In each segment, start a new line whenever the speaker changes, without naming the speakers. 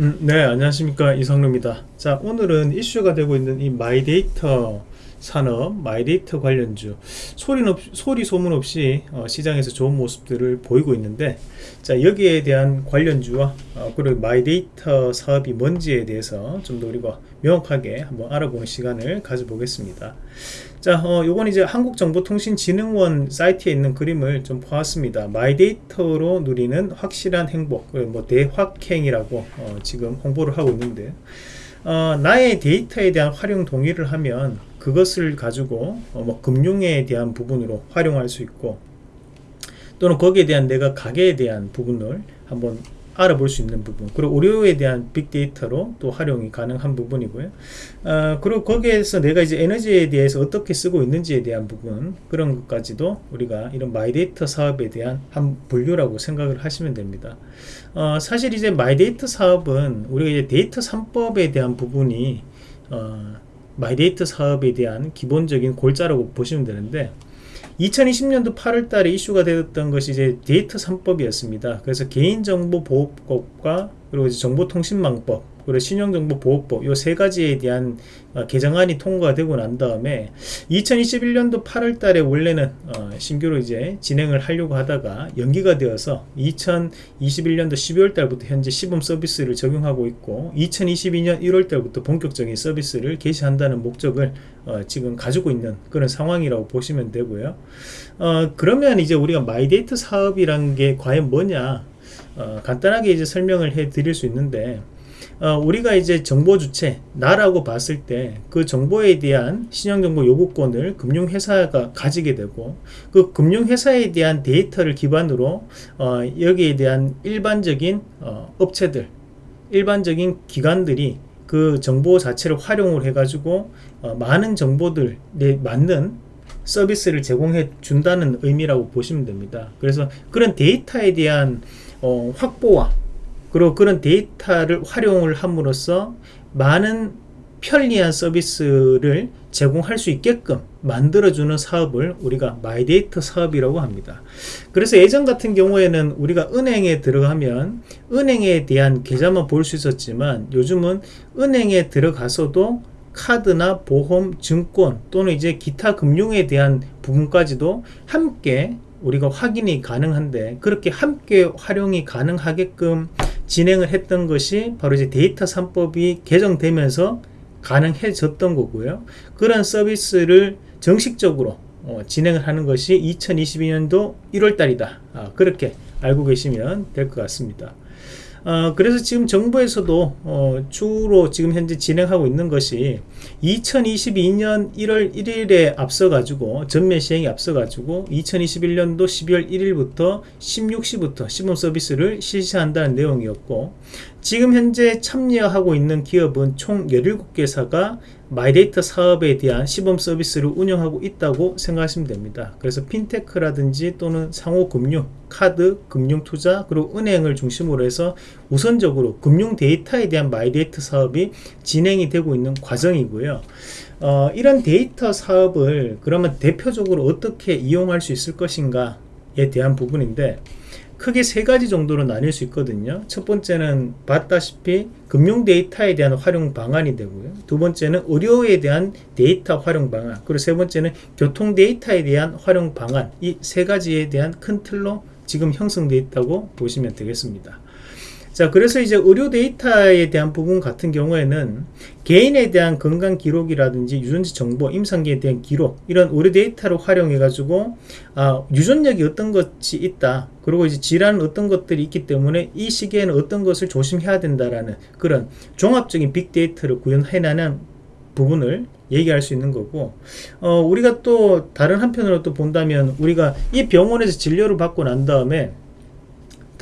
음, 네, 안녕하십니까. 이성루입니다. 자, 오늘은 이슈가 되고 있는 이 마이데이터 산업, 마이데이터 관련주. 소리, 없, 소리 소문 없이 어, 시장에서 좋은 모습들을 보이고 있는데, 자, 여기에 대한 관련주와 어, 그리고 마이데이터 사업이 뭔지에 대해서 좀 더 우리가 명확하게 한번 알아보는 시간을 가져보겠습니다. 자, 어, 요건 이제 한국정보통신진흥원 사이트에 있는 그림을 좀 보았습니다. 마이데이터로 누리는 확실한 행복, 뭐 대확행이라고 어, 지금 홍보를 하고 있는데, 어, 나의 데이터에 대한 활용 동의를 하면 그것을 가지고 어, 뭐 금융에 대한 부분으로 활용할 수 있고 또는 거기에 대한 내가 가계에 대한 부분을 한번 알아볼 수 있는 부분 그리고 의료에 대한 빅데이터로 또 활용이 가능한 부분이고요. 어, 그리고 거기에서 내가 이제 에너지에 대해서 어떻게 쓰고 있는지에 대한 부분 그런 것까지도 우리가 이런 마이데이터 사업에 대한 한 분류라고 생각을 하시면 됩니다. 어, 사실 이제 마이데이터 사업은 우리가 이제 데이터 3법에 대한 부분이 어, 마이데이터 사업에 대한 기본적인 골자라고 보시면 되는데 2020년도 8월 달에 이슈가 되었던 것이 이제 데이터 3법이었습니다. 그래서 개인정보보호법과 그리고 이제 정보통신망법 그리고 신용정보보호법 이 세 가지에 대한 어, 개정안이 통과되고 난 다음에 2021년도 8월 달에 원래는 어, 신규로 이제 진행을 하려고 하다가 연기가 되어서 2021년도 12월 달부터 현재 시범 서비스를 적용하고 있고 2022년 1월 달부터 본격적인 서비스를 개시한다는 목적을 어, 지금 가지고 있는 그런 상황이라고 보시면 되고요. 어, 그러면 이제 우리가 마이데이터 사업이란 게 과연 뭐냐 어, 간단하게 이제 설명을 해 드릴 수 있는데 어, 우리가 이제 정보 주체 나라고 봤을 때 그 정보에 대한 신용정보 요구권을 금융회사가 가지게 되고 그 금융회사에 대한 데이터를 기반으로 어, 여기에 대한 일반적인 어, 업체들 일반적인 기관들이 그 정보 자체를 활용을 해 가지고 어, 많은 정보들에 맞는 서비스를 제공해 준다는 의미라고 보시면 됩니다. 그래서 그런 데이터에 대한 어, 확보와 그리고 그런 데이터를 활용을 함으로써 많은 편리한 서비스를 제공할 수 있게끔 만들어주는 사업을 우리가 마이데이터 사업이라고 합니다. 그래서 예전 같은 경우에는 우리가 은행에 들어가면 은행에 대한 계좌만 볼 수 있었지만 요즘은 은행에 들어가서도 카드나 보험, 증권 또는 이제 기타 금융에 대한 부분까지도 함께 우리가 확인이 가능한데 그렇게 함께 활용이 가능하게끔 진행을 했던 것이 바로 이제 데이터 3법이 개정되면서 가능해졌던 거고요. 그런 서비스를 정식적으로 어, 진행을 하는 것이 2022년도 1월 달이다. 아, 그렇게 알고 계시면 될 것 같습니다. 어, 그래서 지금 정부에서도 어, 주로 지금 현재 진행하고 있는 것이 2022년 1월 1일에 앞서 가지고 전면 시행에 앞서 가지고 2021년도 12월 1일부터 16시부터 시범 서비스를 실시한다는 내용이었고 지금 현재 참여하고 있는 기업은 총 17개사가 마이데이터 사업에 대한 시범 서비스를 운영하고 있다고 생각하시면 됩니다. 그래서 핀테크라든지 또는 상호금융, 카드, 금융투자, 그리고 은행을 중심으로 해서 우선적으로 금융 데이터에 대한 마이데이터 사업이 진행이 되고 있는 과정이고요. 어, 이런 데이터 사업을 그러면 대표적으로 어떻게 이용할 수 있을 것인가에 대한 부분인데 크게 세 가지 정도로 나뉠 수 있거든요. 첫 번째는 봤다시피 금융 데이터에 대한 활용 방안이 되고요. 두 번째는 의료에 대한 데이터 활용 방안. 그리고 세 번째는 교통 데이터에 대한 활용 방안. 이 세 가지에 대한 큰 틀로 지금 형성되어 있다고 보시면 되겠습니다. 자 그래서 이제 의료 데이터에 대한 부분 같은 경우에는 개인에 대한 건강 기록이라든지 유전자 정보 임상기에 대한 기록 이런 의료 데이터를 활용해 가지고 아, 유전력이 어떤 것이 있다 그리고 이제 질환은 어떤 것들이 있기 때문에 이 시기에는 어떤 것을 조심해야 된다라는 그런 종합적인 빅데이터를 구현해내는 부분을 얘기할 수 있는 거고 어, 우리가 또 다른 한편으로 또 본다면 우리가 이 병원에서 진료를 받고 난 다음에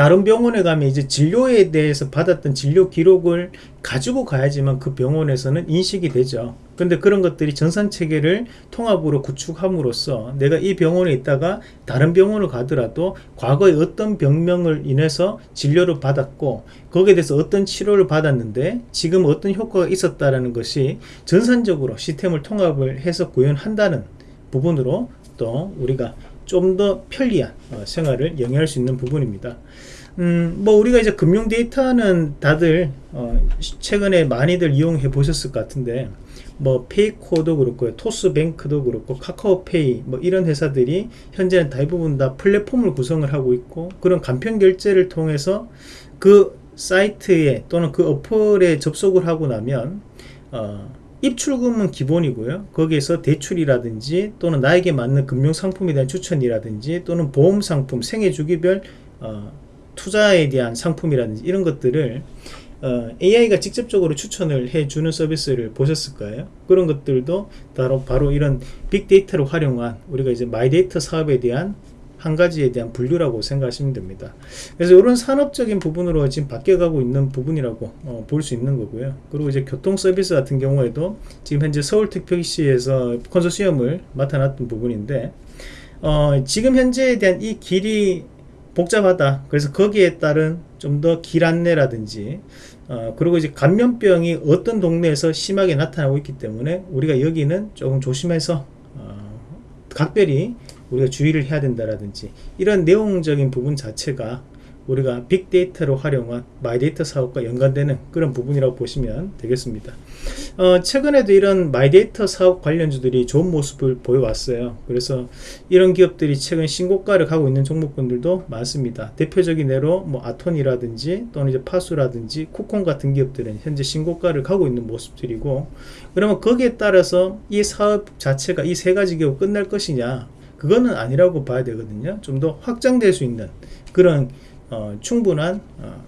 다른 병원에 가면 이제 진료에 대해서 받았던 진료 기록을 가지고 가야지만 그 병원에서는 인식이 되죠. 근데 그런 것들이 전산 체계를 통합으로 구축함으로써 내가 이 병원에 있다가 다른 병원을 가더라도 과거에 어떤 병명을 인해서 진료를 받았고 거기에 대해서 어떤 치료를 받았는데 지금 어떤 효과가 있었다라는 것이 전산적으로 시스템을 통합을 해서 구현한다는 부분으로 또 우리가 좀 더 편리한 어, 생활을 영위할 수 있는 부분입니다. 음, 뭐 우리가 이제 금융 데이터는 다들 어, 최근에 많이들 이용해 보셨을 것 같은데 뭐 페이코도 그렇고요 토스뱅크도 그렇고 카카오페이 뭐 이런 회사들이 현재는 대부분 다 플랫폼을 구성을 하고 있고 그런 간편 결제를 통해서 그 사이트에 또는 그 어플에 접속을 하고 나면 어, 입출금은 기본이고요 거기에서 대출이라든지 또는 나에게 맞는 금융상품에 대한 추천이라든지 또는 보험상품 생애주기별 어, 투자에 대한 상품이라든지 이런 것들을 어, AI가 직접적으로 추천을 해주는 서비스를 보셨을 거예요. 그런 것들도 바로, 바로 이런 빅데이터를 활용한 우리가 이제 마이데이터 사업에 대한 한 가지에 대한 분류라고 생각하시면 됩니다. 그래서 이런 산업적인 부분으로 지금 바뀌어가고 있는 부분이라고 어, 볼 수 있는 거고요. 그리고 이제 교통 서비스 같은 경우에도 지금 현재 서울특별시에서 컨소시엄을 맡아놨던 부분인데 어, 지금 현재에 대한 이 길이 복잡하다. 그래서 거기에 따른 좀 더 길 안내라든지 어, 그리고 이제 감염병이 어떤 동네에서 심하게 나타나고 있기 때문에 우리가 여기는 조금 조심해서 어, 각별히 우리가 주의를 해야 된다라든지 이런 내용적인 부분 자체가 우리가 빅데이터로 활용한 마이데이터 사업과 연관되는 그런 부분이라고 보시면 되겠습니다. 어, 최근에도 이런 마이데이터 사업 관련주들이 좋은 모습을 보여왔어요. 그래서 이런 기업들이 최근 신고가를 가고 있는 종목군들도 많습니다. 대표적인 예로 뭐 아톤이라든지 또는 이제 파수라든지 쿠콘 같은 기업들은 현재 신고가를 가고 있는 모습들이고 그러면 거기에 따라서 이 사업 자체가 이 세 가지 기업 끝날 것이냐 그거는 아니라고 봐야 되거든요. 좀 더 확장될 수 있는 그런 어, 충분한 어,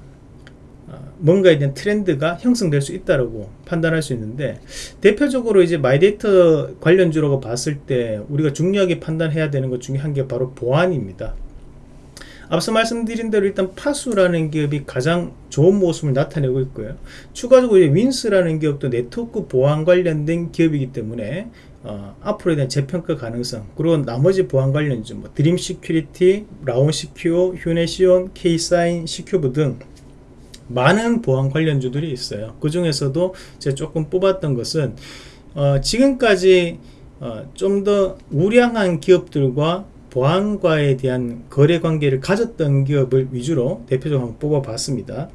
어, 뭔가에 대한 트렌드가 형성될 수 있다고 판단할 수 있는데 대표적으로 이제 마이데이터 관련주라고 봤을 때 우리가 중요하게 판단해야 되는 것 중에 한 개 바로 보안입니다. 앞서 말씀드린 대로 일단 파수라는 기업이 가장 좋은 모습을 나타내고 있고요. 추가적으로 윈스라는 기업도 네트워크 보안 관련된 기업이기 때문에 어, 앞으로에 대한 재평가 가능성 그리고 나머지 보안 관련주 뭐 드림 시큐리티, 라온 시큐어, 휴네시온, 케이사인, 시큐브 등 많은 보안 관련주들이 있어요. 그 중에서도 제가 조금 뽑았던 것은 어, 지금까지 어, 좀 더 우량한 기업들과 보안과에 대한 거래 관계를 가졌던 기업을 위주로 대표적으로 한번 뽑아봤습니다.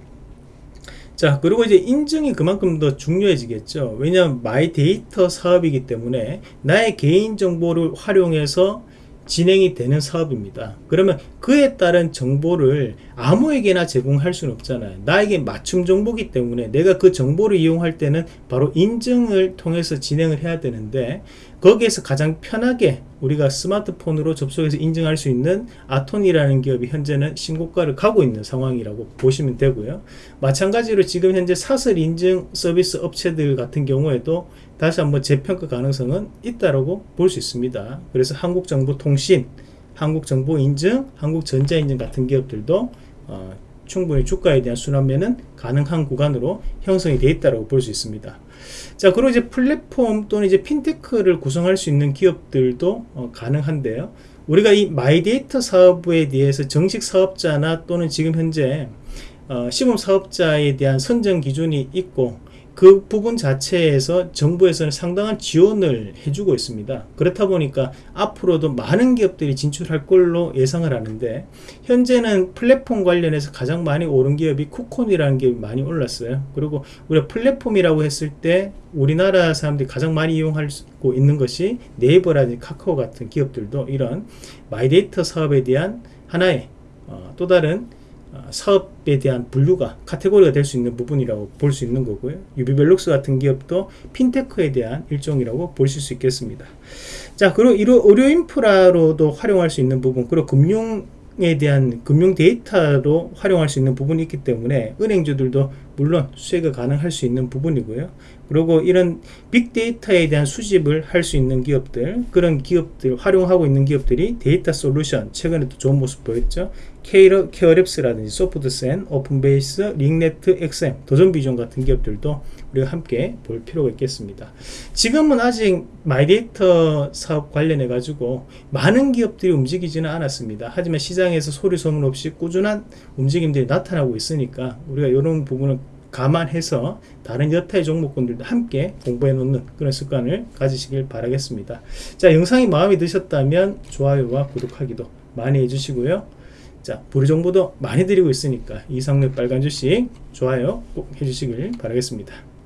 자 그리고 이제 인증이 그만큼 더 중요해지겠죠. 왜냐하면 마이 데이터 사업이기 때문에 나의 개인정보를 활용해서 진행이 되는 사업입니다. 그러면 그에 따른 정보를 아무에게나 제공할 수는 없잖아요. 나에게 맞춤 정보기 때문에 내가 그 정보를 이용할 때는 바로 인증을 통해서 진행을 해야 되는데 거기에서 가장 편하게 우리가 스마트폰으로 접속해서 인증할 수 있는 아톤이라는 기업이 현재는 신고가를 가고 있는 상황이라고 보시면 되고요. 마찬가지로 지금 현재 사설 인증 서비스 업체들 같은 경우에도 다시 한번 재평가 가능성은 있다고 볼 수 있습니다. 그래서 한국정보통신, 한국정보인증, 한국전자인증 같은 기업들도 어, 충분히 주가에 대한 순환매는 가능한 구간으로 형성이 되어 있다고 볼수 있습니다. 자, 그리고 이제 플랫폼 또는 이제 핀테크를 구성할 수 있는 기업들도 어, 가능한데요. 우리가 이 마이데이터 사업에 대해서 정식 사업자나 또는 지금 현재 어, 시범 사업자에 대한 선정 기준이 있고 그 부분 자체에서 정부에서는 상당한 지원을 해주고 있습니다. 그렇다 보니까 앞으로도 많은 기업들이 진출할 걸로 예상을 하는데 현재는 플랫폼 관련해서 가장 많이 오른 기업이 쿠콘이라는 기업이 많이 올랐어요. 그리고 우리가 플랫폼이라고 했을 때 우리나라 사람들이 가장 많이 이용하고 있는 것이 네이버라든지 카카오 같은 기업들도 이런 마이데이터 사업에 대한 하나의 어, 또 다른 어, 사업에 대한 분류가 카테고리가 될 수 있는 부분이라고 볼 수 있는 거고요. 유비벨록스 같은 기업도 핀테크에 대한 일종이라고 보실 수 있겠습니다. 자, 그리고 의료 인프라로도 활용할 수 있는 부분, 그리고 금융에 대한 금융 데이터로 활용할 수 있는 부분이 있기 때문에 은행주들도 물론 수혜가 가능할 수 있는 부분이고요. 그리고 이런 빅데이터에 대한 수집을 할 수 있는 기업들, 그런 기업들, 활용하고 있는 기업들이 데이터 솔루션, 최근에도 좋은 모습 보였죠. 케이러, 케어랩스라든지 소프트센, 오픈베이스, 링네트, 엑셈, 도전비전 같은 기업들도 우리가 함께 볼 필요가 있겠습니다. 지금은 아직 마이데이터 사업 관련해 가지고 많은 기업들이 움직이지는 않았습니다. 하지만 시장에서 소리 소문 없이 꾸준한 움직임들이 나타나고 있으니까 우리가 이런 부분을 감안해서 다른 여타의 종목군들도 함께 공부해 놓는 그런 습관을 가지시길 바라겠습니다. 자, 영상이 마음에 드셨다면 좋아요와 구독하기도 많이 해주시고요. 자, 보리 정보도 많이 드리고 있으니까 이상록 빨간 주식 좋아요 꼭 해주시길 바라겠습니다.